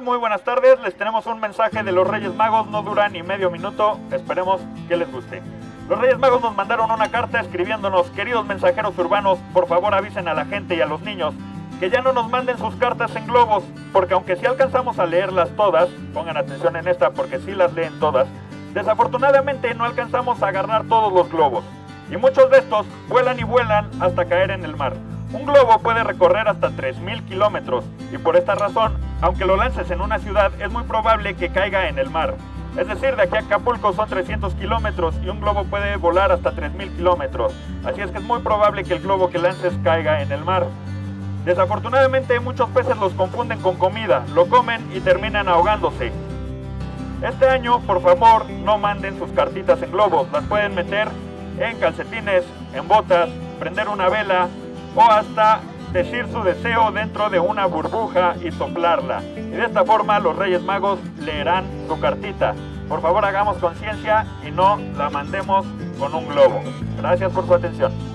Muy buenas tardes. Les tenemos un mensaje de los Reyes Magos. No dura ni medio minuto. Esperemos que les guste. Los Reyes Magos nos mandaron una carta escribiéndonos, queridos mensajeros urbanos, por favor avisen a la gente y a los niños que ya no nos manden sus cartas en globos, porque aunque sí alcanzamos a leerlas todas, pongan atención en esta porque sí las leen todas, desafortunadamente no alcanzamos a agarrar todos los globos. Y muchos de estos vuelan y vuelan hasta caer en el mar. Un globo puede recorrer hasta 3.000 kilómetros y por esta razón, aunque lo lances en una ciudad, es muy probable que caiga en el mar. Es decir, de aquí a Acapulco son 300 kilómetros y un globo puede volar hasta 3.000 kilómetros. Así es que es muy probable que el globo que lances caiga en el mar. Desafortunadamente muchos peces los confunden con comida, lo comen y terminan ahogándose. Este año, por favor, no manden sus cartitas en globos, las pueden meter en calcetines, en botas, prender una vela o hasta decir su deseo dentro de una burbuja y soplarla. Y de esta forma los Reyes Magos leerán su cartita. Por favor hagamos conciencia y no la mandemos con un globo. Gracias por su atención.